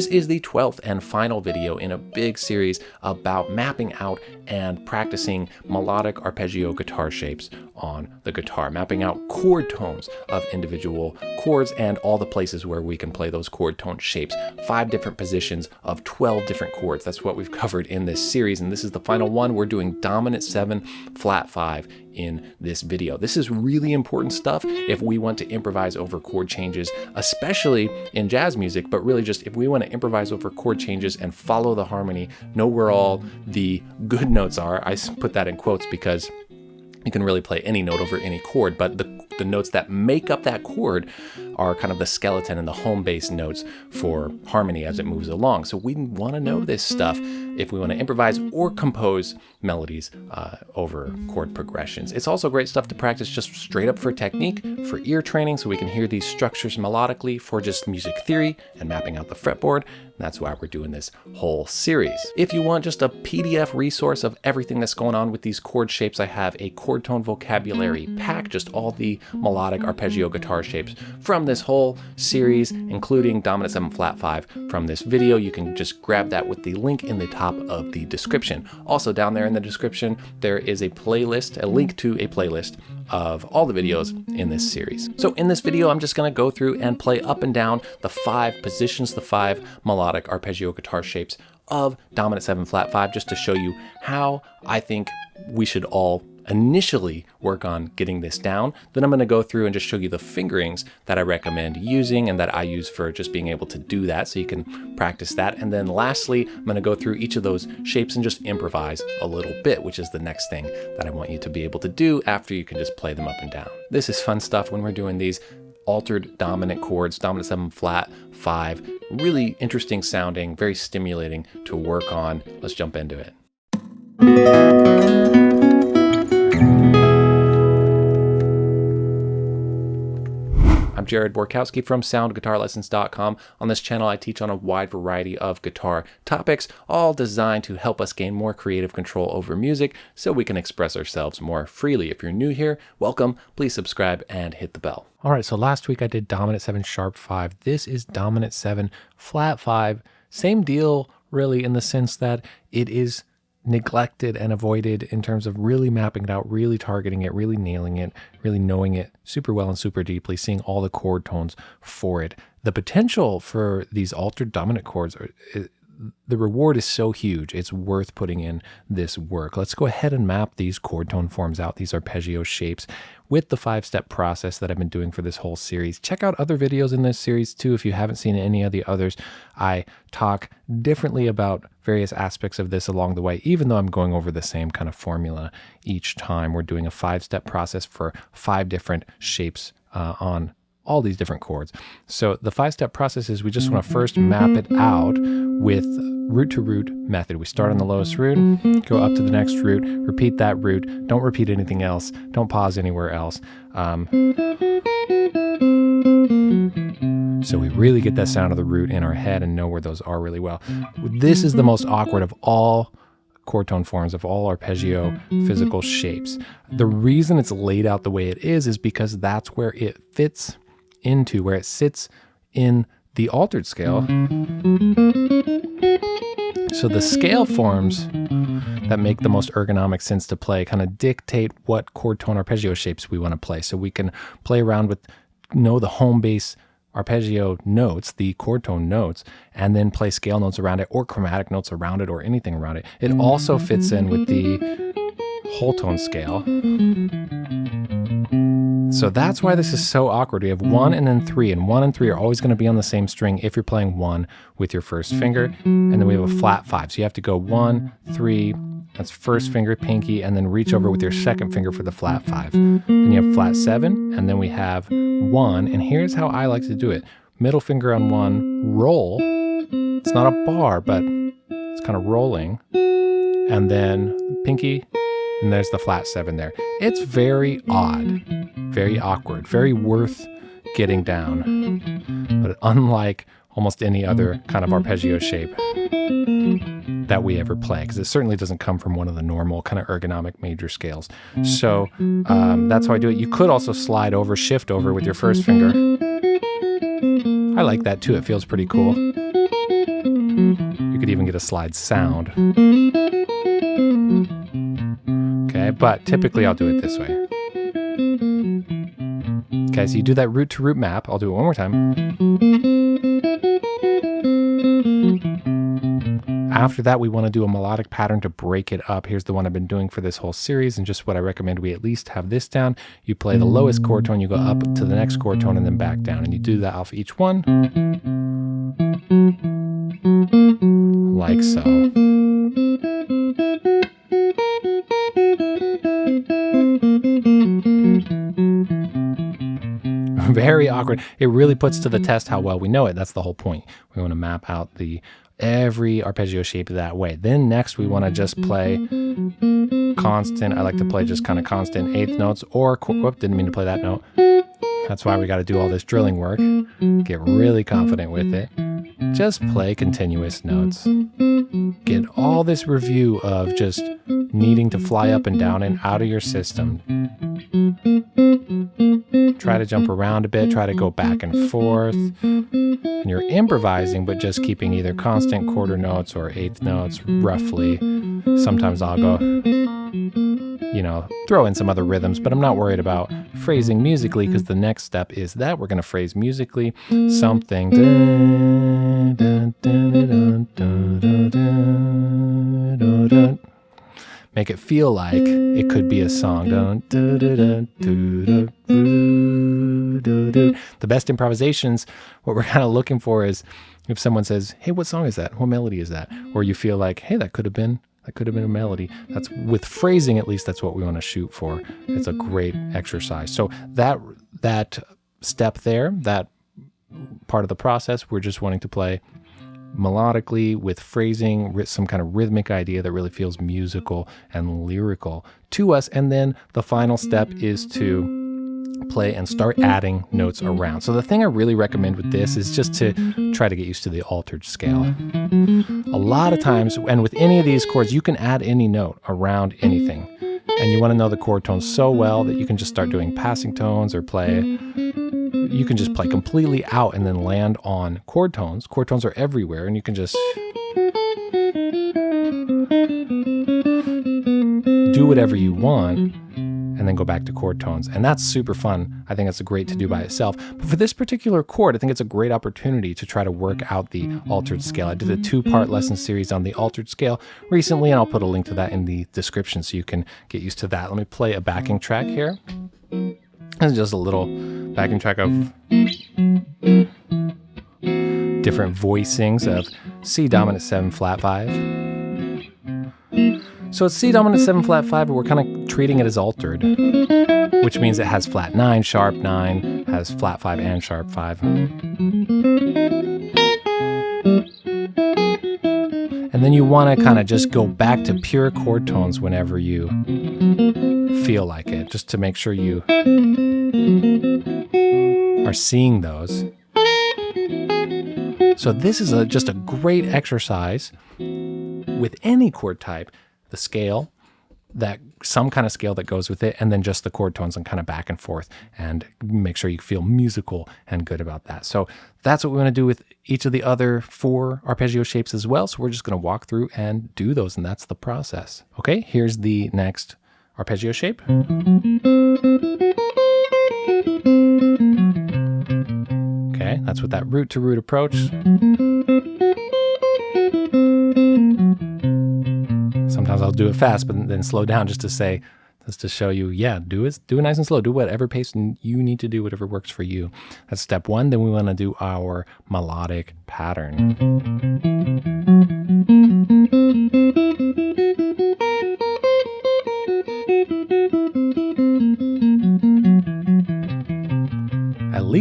This is the 12th and final video in a big series about mapping out and practicing melodic arpeggio guitar shapes on the guitar, mapping out chord tones of individual chords and all the places where we can play those chord tone shapes. Five different positions of 12 different chords. That's what we've covered in this series. And this is the final one. We're doing dominant seven, flat five in this video. This is really important stuff if we want to improvise over chord changes, especially in jazz music, but really just if we want to improvise over chord changes and follow the harmony, know where all the good notes are. I put that in quotes because you can really play any note over any chord, but the, the notes that make up that chord are kind of the skeleton and the home base notes for harmony as it moves along. So we want to know this stuff if we want to improvise or compose melodies uh, over chord progressions. It's also great stuff to practice just straight up for technique, for ear training, so we can hear these structures melodically for just music theory and mapping out the fretboard. That's why we're doing this whole series. If you want just a PDF resource of everything that's going on with these chord shapes, I have a chord tone vocabulary pack, just all the melodic arpeggio guitar shapes from this whole series, including dominant 7 flat 5 from this video. You can just grab that with the link in the top of the description. Also down there in the description, there is a playlist, a link to a playlist of all the videos in this series. So in this video, I'm just gonna go through and play up and down the five positions, the five melodic arpeggio guitar shapes of dominant 7 flat 5 just to show you how I think we should all initially work on getting this down. Then I'm going to go through and just show you the fingerings that I recommend using and that I use for just being able to do that so you can practice that. And then lastly, I'm going to go through each of those shapes and just improvise a little bit, which is the next thing that I want you to be able to do after you can just play them up and down. This is fun stuff when we're doing these altered dominant chords, dominant 7 flat, 5. Really interesting sounding, very stimulating to work on. Let's jump into it. Jared Borkowski from SoundGuitarLessons.com. On this channel, I teach on a wide variety of guitar topics, all designed to help us gain more creative control over music so we can express ourselves more freely. If you're new here, welcome. Please subscribe and hit the bell. All right, so last week I did dominant 7 sharp 5. This is dominant 7 flat 5. Same deal, really, in the sense that it is neglected and avoided in terms of really mapping it out, really targeting it, really nailing it, really knowing it super well and super deeply, seeing all the chord tones for it. The potential for these altered dominant chords are, the reward is so huge, it's worth putting in this work. Let's go ahead and map these chord tone forms out, these arpeggio shapes, with the five-step process that I've been doing for this whole series. Check out other videos in this series too. If you haven't seen any of the others, I talk differently about various aspects of this along the way, even though I'm going over the same kind of formula each time. We're doing a five-step process for five different shapes uh, on all these different chords. So the five-step process is we just want to first map it out with root to root method. We start on the lowest root, go up to the next root, repeat that root. Don't repeat anything else. Don't pause anywhere else. Um, so we really get that sound of the root in our head and know where those are really well. This is the most awkward of all chord tone forms of all arpeggio physical shapes. The reason it's laid out the way it is is because that's where it fits into, where it sits in the altered scale. So the scale forms that make the most ergonomic sense to play kind of dictate what chord tone arpeggio shapes we want to play. So we can play around with, know the home base arpeggio notes, the chord tone notes, and then play scale notes around it or chromatic notes around it or anything around it. It also fits in with the whole tone scale. So that's why this is mm-hmm. so awkward. We have one and then mm-hmm. three, and one and three are always going to be on the same string if you're playing one with your first finger. And then we have a flat five. So you have to go one, three, that's first finger, pinky, and then reach over with your second finger for the flat five. Then you have flat seven, and then we have one. And here's how I like to do it. Middle finger on one, roll. It's not a bar, but it's kind of rolling. And then pinky, and there's the flat seven there. It's very odd, very awkward, very worth getting down. But unlike almost any other kind of arpeggio shape that we ever play, because it certainly doesn't come from one of the normal kind of ergonomic major scales. So um, that's how I do it. You could also slide over, shift over with your first finger. I like that too, it feels pretty cool. You could even get a slide sound. Okay, but typically I'll do it this way. Okay, so you do that root to root map. I'll do it one more time. After that, we want to do a melodic pattern to break it up. Here's the one I've been doing for this whole series and just what I recommend we at least have this down. You play the lowest chord tone, you go up to the next chord tone and then back down. And you do that off each one. Like so. Very awkward. It really puts to the test how well we know it. That's the whole point. We want to map out the every arpeggio shape that way. Then next we want to just play constant. I like to play just kind of constant eighth notes or, whoop, didn't mean to play that note. That's why we got to do all this drilling work. Get really confident with it. Just play continuous notes. Get all this review of just needing to fly up and down and out of your system. Try to jump around a bit, try to go mm-hmm. back and forth. And you're improvising, but just keeping either constant quarter notes or eighth notes roughly. Sometimes I'll go, you know, throw in some other rhythms, but I'm not worried about phrasing musically because the next step is that we're going to phrase musically something. Make it feel like it could be a song. The best improvisations, what we're kind of looking for is if someone says, "Hey, what song is that? What melody is that?" Or you feel like, "Hey, that could have been that could have been a melody." That's with phrasing at least that's what we want to shoot for. It's a great exercise. So that that step there, that part of the process, we're just wanting to play melodically with phrasing, some kind of rhythmic idea that really feels musical and lyrical to us. And then the final step is to play and start adding notes around. So the thing I really recommend with this is just to try to get used to the altered scale. A lot of times, and with any of these chords, you can add any note around anything. And you want to know the chord tones so well that you can just start doing passing tones or play you can just play mm-hmm. completely out and then land on chord tones. Chord tones are everywhere and you can just do whatever you want and then go back to chord tones. And that's super fun. I think it's great to do by itself. But for this particular chord, I think it's a great opportunity to try to work out the altered scale. I did a two-part lesson series on the altered scale recently, and I'll put a link to that in the description so you can get used to that. Let me play a backing track here. This is just a little backing track of different voicings of C dominant 7 flat 5. So it's C dominant 7 flat 5, but we're kind of treating it as altered, which means it has flat 9, sharp 9, has flat 5 and sharp 5. And then you want to kind of just go back to pure chord tones whenever you feel like it, just to make sure you are seeing those. So this is a, just a great exercise with any chord type, the scale, that some kind of scale that goes with it, and then just the chord tones and kind of back and forth and make sure you feel musical and good about that. So that's what we want to do with each of the other four arpeggio shapes as well. So we're just going to walk through and do those, and that's the process. Okay, here's the next arpeggio shape. That's with that root to root approach. Sometimes I'll do it fast, but then slow down just to say, just to show you, yeah, do it, do it nice and slow. Do whatever pace you need to do, whatever works for you. That's step one. Then we want to do our melodic pattern.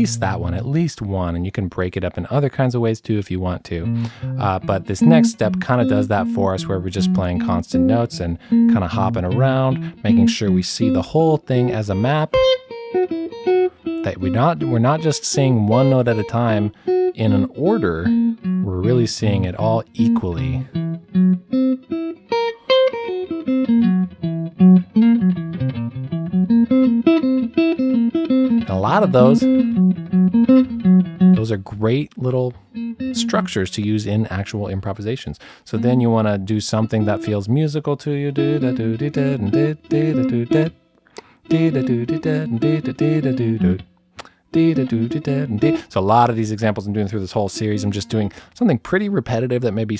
Least that one, at least one, and you can break it up in other kinds of ways too if you want to. Uh, but this next step kind of does that for us where we're just playing constant notes and kind of hopping around, making sure we see the whole thing as a map. That we're not, we're not just seeing one note at a time in an order, we're really seeing it all equally. A lot of those those are great little structures to use in actual improvisations. So then you want to do something that feels musical to you. So a lot of these examples I'm doing through this whole series, I'm just doing something pretty repetitive that maybe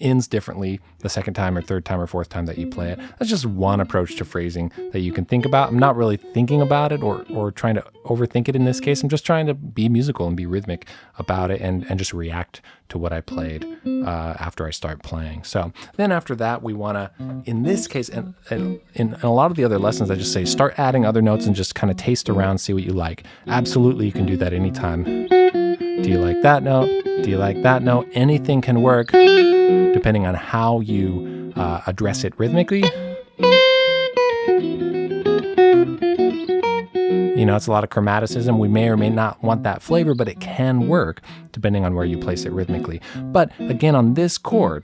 ends differently the second time or third time or fourth time that you play it. That's just one approach to phrasing that you can think about. I'm not really thinking about it or, or trying to overthink it in this case. I'm just trying to be musical and be rhythmic about it and, and just react to what I played uh, after I start playing. So then after that, we want to, in this case, and, and in, in a lot of the other lessons, I just say start adding other notes and just kind of taste around, see what you like. Absolutely, you can do that anytime. Do you like that note? Do you like that note? Anything can work depending on how you uh, address it rhythmically. You know, it's a lot of chromaticism. We may or may not want that flavor, but it can work depending on where you place it rhythmically. But again, on this chord,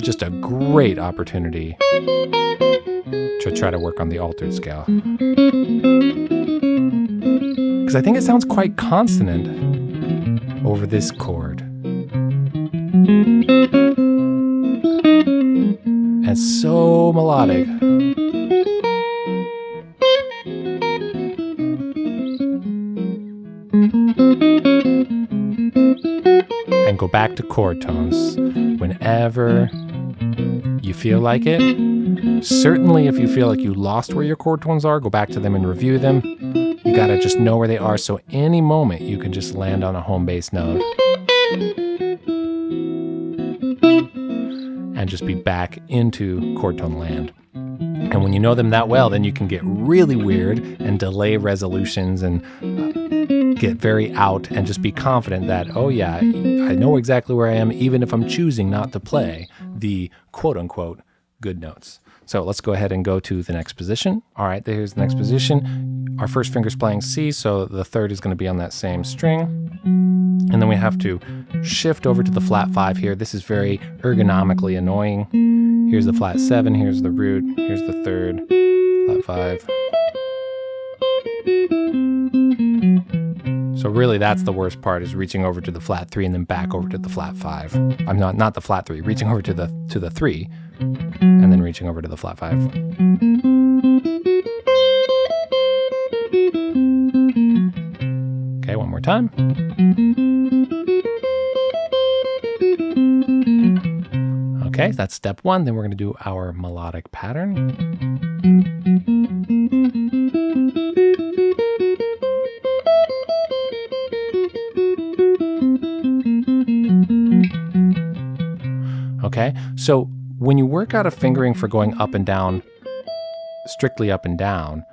just a great opportunity to try to work on the altered scale. Because I think it sounds quite consonant over this chord. And so melodic. And go back to chord tones whenever you feel like it. Certainly, if you feel like you lost where your chord tones are, go back to them and review them. You gotta just know where they are, so any moment you can just land on a home base note. And just be back into chord tone land. And when you know them that well, then you can get really weird and delay resolutions and uh, get very out and just be confident that, oh yeah, I know exactly where I am, even if I'm choosing not to play the quote unquote good notes. So let's go ahead and go to the next position. All right, there's the next position. Our first finger's playing C, so the third is gonna be on that same string. And then we have to shift over to the flat five here. This is very ergonomically annoying. Here's the flat seven, here's the root, here's the third, flat five. So really that's the worst part is reaching over to the flat three and then back over to the flat five. I'm not not the flat three, reaching over to the to the three and then reaching over to the flat five. Time. Okay, that's step one. Then we're going to do our melodic pattern. Okay, so when you work out a fingering for going up and down, strictly up and down,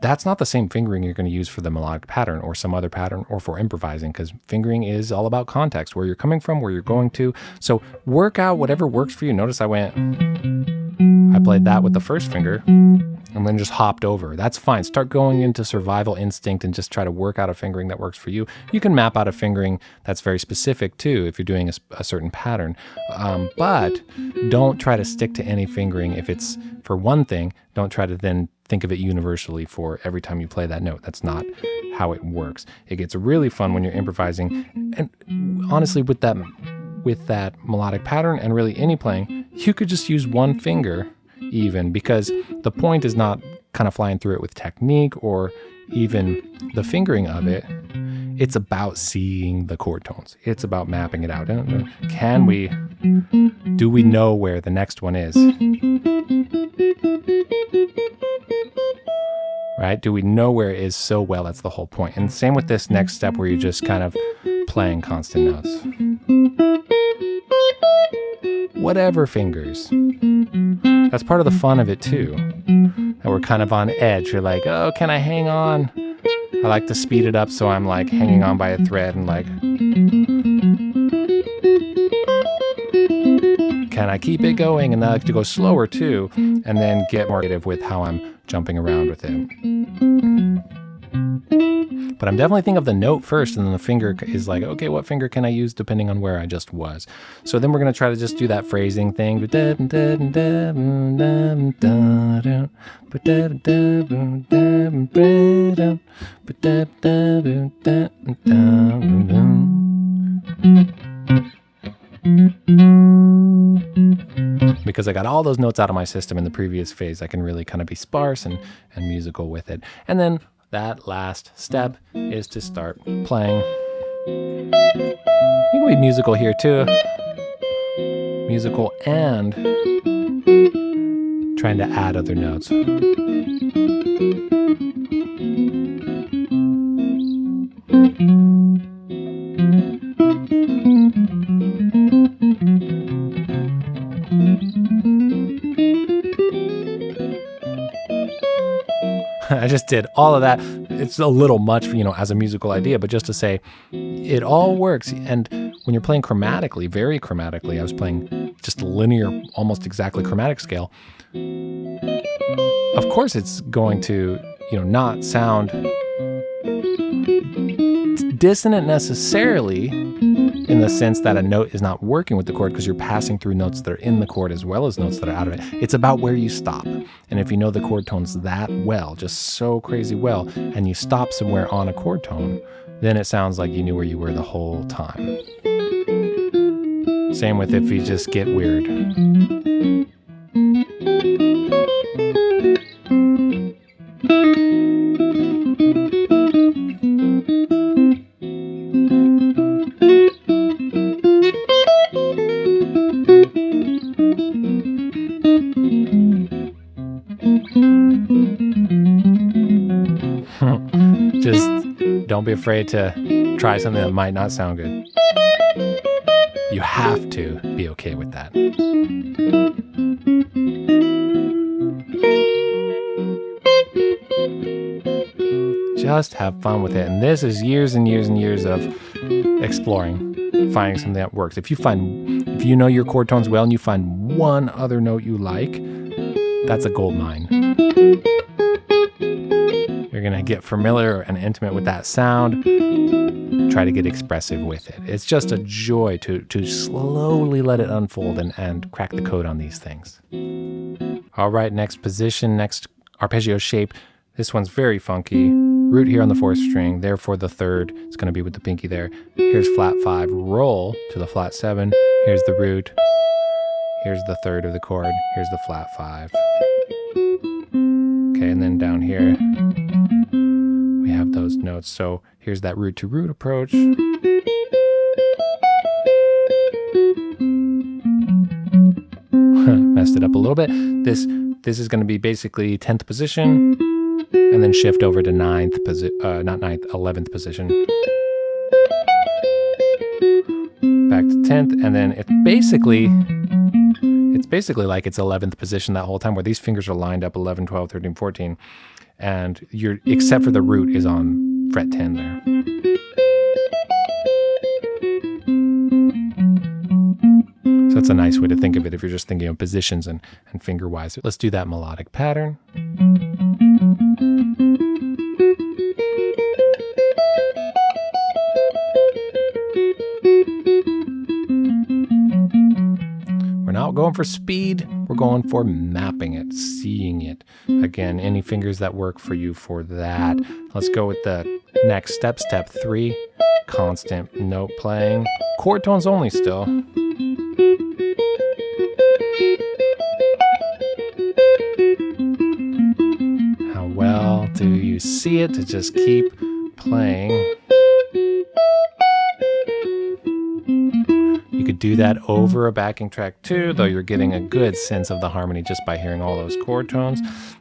that's not the same fingering you're going to use for the melodic pattern or some other pattern or for improvising because fingering is all about context, where you're coming from, where you're going to. So work out whatever works for you. Notice I went, I played that with the first finger and then just hopped over. That's fine. Start going into survival instinct and just try to work out a fingering that works for you. You can map out a fingering that's very specific too if you're doing a, a certain pattern. Um, but don't try to stick to any fingering if it's for one thing. Don't try to then think of it universally for every time you play that note. That's not how it works. It gets really fun when you're improvising. And honestly, with that with that melodic pattern and really any playing, you could just use one finger even because the point is not kind of flying through it with technique or even the fingering of it. It's about seeing the chord tones. It's about mapping it out. Uh, can we, do we know where the next one is? right? Do we know where it is so well? That's the whole point. And same with this next step where you're just kind of playing constant notes. Whatever fingers. That's part of the fun of it too. That we're kind of on edge. You're like, oh, can I hang on? I like to speed it up so I'm like hanging on by a thread and like, can I keep it going? And I like to go slower too, and then get more creative with how I'm jumping around with it. But I'm definitely thinking of the note first, and then the finger is like, okay, what finger can I use depending on where I just was? So then we're going to try to just do that phrasing thing. Because I got all those notes out of my system in the previous phase, I can really kind of be sparse and, and musical with it. And then that last step is to start playing. You can be musical here too. Musical and trying to add other notes. I just did all of that. It's a little much, you know, as a musical idea, but just to say it all works. And when you're playing chromatically, very chromatically, I was playing just a linear, almost exactly chromatic scale. Of course, it's going to, you know, not sound dissonant necessarily in the sense that a note is not working with the chord because you're passing through notes that are in the chord as well as notes that are out of it. It's about where you stop. And if you know the chord tones that well, just so crazy well, and you stop somewhere on a chord tone, then it sounds like you knew where you were the whole time. Same with if you just get weird. Afraid to try something that might not sound good. You have to be okay with that. Just have fun with it. And this is years and years and years of exploring, finding something that works. If you find, if you know your chord tones well and you find one other note you like, that's a gold mine. Going to get familiar and intimate with that sound. Try to get expressive with it. It's just a joy to, to slowly let it unfold and, and crack the code on these things. All right, next position, next arpeggio shape. This one's very funky. Root here on the fourth string, therefore the third is going to be with the pinky there. Here's flat five, roll to the flat seven. Here's the root. Here's the third of the chord. Here's the flat five. Okay, and then down here, those notes. So here's that root to root approach. Messed it up a little bit. This this is going to be basically 10th position and then shift over to 9th position, uh, not 9th, 11th position. Back to 10th and then it's basically it's basically like it's 11th position that whole time where these fingers are lined up 11, 12, 13, 14 and you're except for the root is on fret 10 there. So that's a nice way to think of it if you're just thinking of positions and, and finger wise. Let's do that melodic pattern. We're not going for speed, we're going for mapping it, seeing it. Again, any fingers that work for you for that. Let's go with the next step, step three, constant note playing. Chord tones only still. How well do you see it to just keep playing? Do that mm-hmm. over a backing track too, though you're getting a good sense of the harmony just by hearing all those chord tones.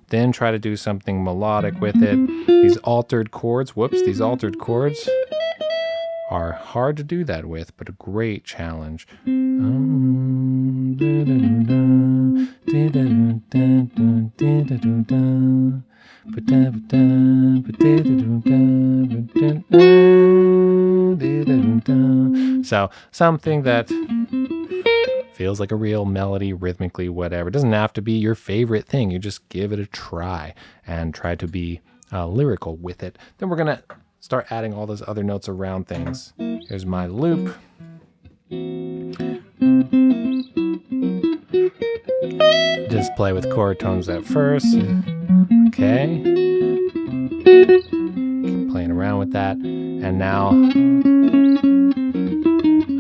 Then try to do something melodic with it. These altered chords, whoops, these altered chords are hard to do that with, but a great challenge. Um, So something that feels like a real melody, rhythmically, whatever. It doesn't have to be your favorite thing. You just give it a try and try to be uh, lyrical with it. Then we're going to start adding all those other notes around things. Here's my loop. Just play with chord tones at first. Okay. Keep playing around with that. And now,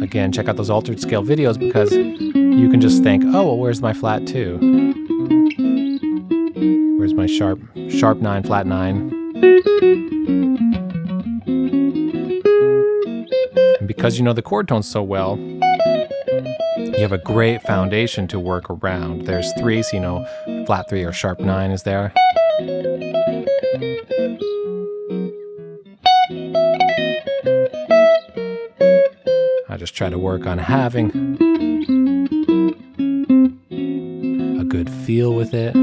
again, check out those altered scale videos because you can just think, oh, well, where's my flat two? Where's my sharp, sharp nine, flat nine? And because you know the chord tones so well, you have a great foundation to work around. There's three, so you know flat three or sharp nine is there. I just try to work on having a good feel with it.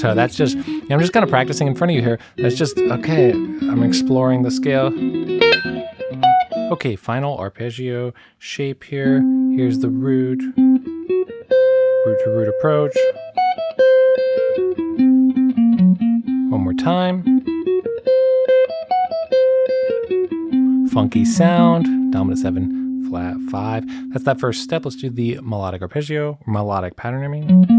So that's just, I'm just kind of practicing in front of you here. That's just, okay, I'm exploring the scale. Okay, final arpeggio shape here. Here's the root, root to root approach. One more time. Funky sound, dominant seven, flat five. That's that first step. Let's do the melodic arpeggio, melodic pattern, I mean.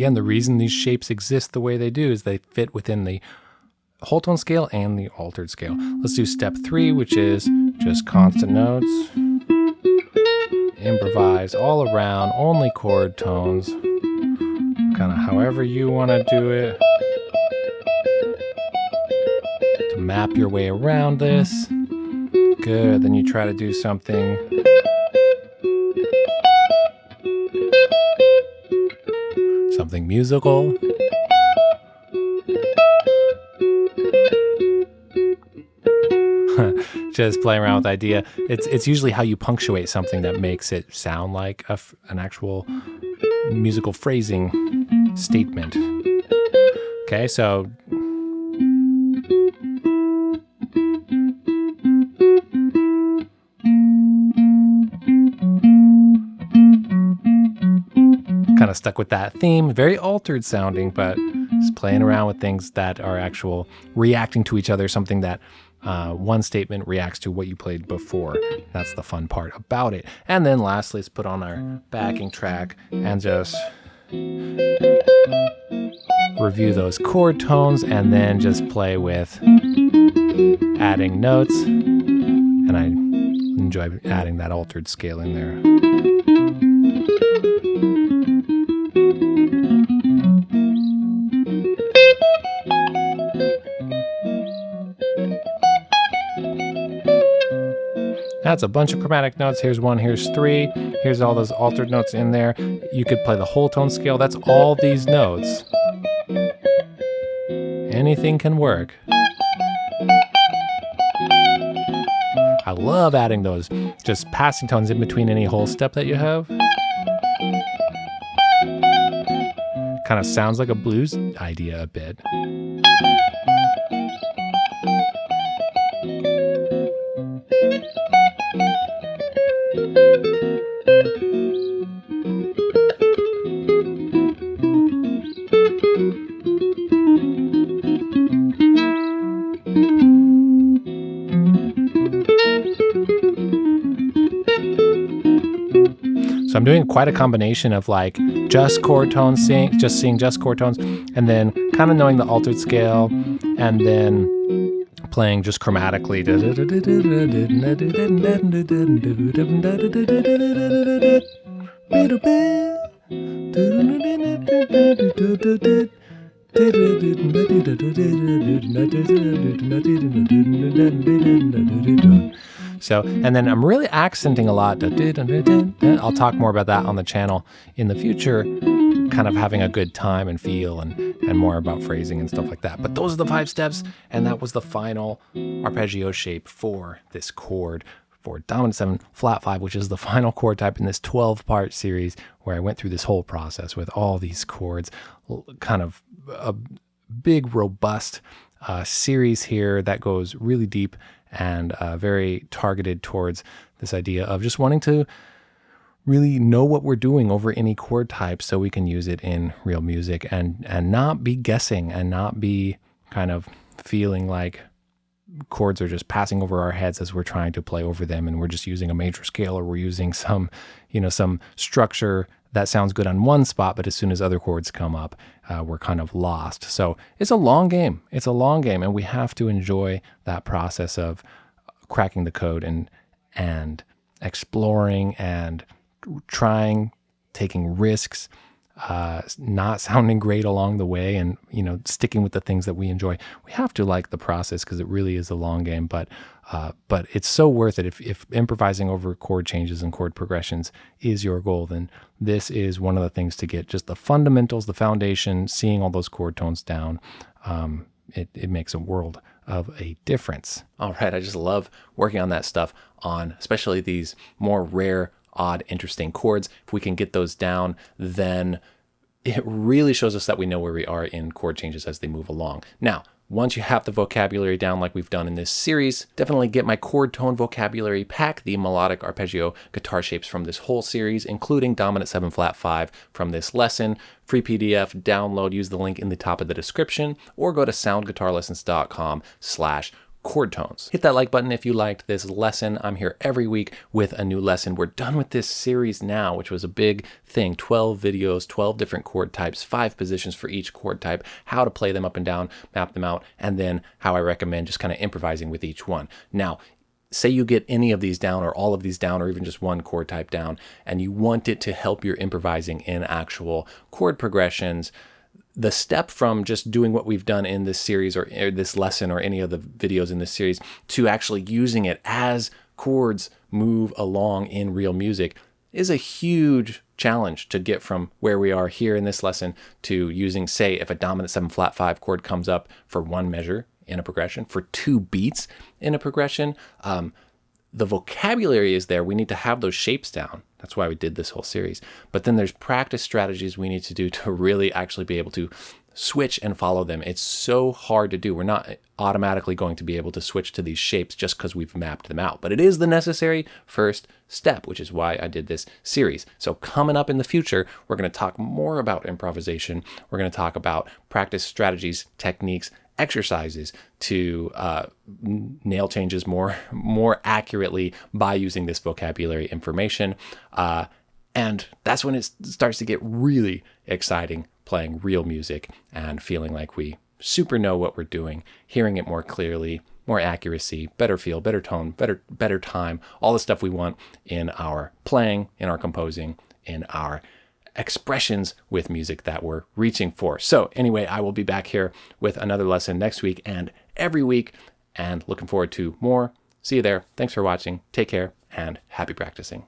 Again, the reason these shapes exist the way they do is they fit within the whole tone scale and the altered scale. Let's do step three, which is just constant notes. Improvise all around, only chord tones. Kind of however you want to do it. To map your way around this. Good, then you try to do something musical. Just playing around with idea. It's it's usually how you punctuate something that makes it sound like a, an actual musical phrasing statement. Okay, so kind of stuck with that theme. Very altered sounding, but just playing around with things that are actual reacting to each other, something that uh, one statement reacts to what you played before. That's the fun part about it. And then lastly, let's put on our backing track and just review those chord tones and then just play with adding notes. And I enjoy adding that altered scale in there. That's a bunch of chromatic notes. Here's one, here's three. Here's all those altered notes in there. You could play the whole tone scale. That's all these notes. Anything can work. I love adding those just passing tones in between any whole step that you have. Kind of sounds like a blues idea a bit. I'm doing quite a mm-hmm. combination of like just chord tones, seeing, just seeing just chord tones, and then kind of knowing the altered scale, and then playing just chromatically. So, and then I'm really accenting a lot. I'll talk more about that on the channel in the future, kind of having a good time and feel and, and more about phrasing and stuff like that. But those are the five steps, and that was the final arpeggio shape for this chord for dominant seven, flat five, which is the final chord type in this 12 part series where I went through this whole process with all these chords, kind of a big, robust uh, series here that goes really deep and uh, very targeted towards this idea of just wanting to really know what we're doing over any chord type so we can use it in real music and and not be guessing and not be kind of feeling like chords are just passing over our heads as we're trying to play over them and we're just using a major scale or we're using some you know some structure that sounds good on one spot but as soon as other chords come up uh, we're kind of lost. So it's a long game. It's a long game and we have to enjoy that process of cracking the code and and exploring and trying taking risks uh, not sounding great along the way and you know sticking with the things that we enjoy. We have to like the process because it really is a long game but uh, but it's so worth it. If, if improvising over chord changes and chord progressions is your goal then this is one of the things to get. Just the fundamentals the foundation seeing all those chord tones down um, it, it makes a world of a difference. All right i just love working on that stuff on especially these more rare odd, interesting chords. If we can get those down, then it really shows us that we know where we are in chord changes as they move along. Now, once you have the vocabulary down like we've done in this series, definitely get my chord tone vocabulary pack, the melodic arpeggio guitar shapes from this whole series, including dominant 7 flat 5 from this lesson. Free PDF, download, use the link in the top of the description, or go to soundguitarlessons.com slash chord tones. Hit that like button if you liked this lesson. I'm here every week with a new lesson. We're done with this series now, which was a big thing. 12 videos, 12 different chord types, five positions for each chord type, how to play them up and down, map them out, and then how I recommend just kind of improvising with each one. Now, say you get any of these down or all of these down or even just one chord type down and you want it to help your improvising in actual chord progressions the step from just doing what we've done in this series or, or, this lesson or any of the videos in this series to actually using it as chords move along in real music is a huge challenge to get from where we are here in this lesson to using, say, if a dominant 7 flat 5 chord comes up for one measure in a progression, for two beats in a progression, um, the vocabulary is there. We need to have those shapes down. That's why we did this whole series. But then there's practice strategies we need to do to really actually be able to switch and follow them. It's so hard to do. We're not automatically going to be able to switch to these shapes just because we've mapped them out. But it is the necessary first step, which is why I did this series. So coming up in the future, we're going to talk more about improvisation. We're going to talk about practice strategies, techniques, exercises to uh, nail changes more more accurately by using this vocabulary information. Uh, and that's when it starts to get really exciting playing real music and feeling like we super know what we're doing, hearing it more clearly, more accuracy, better feel, better tone, better better time, all the stuff we want in our playing, in our composing, in our expressions with music that we're reaching for. So anyway, I will be back here with another lesson next week and every week and looking forward to more. See you there. Thanks for watching. Take care and happy practicing.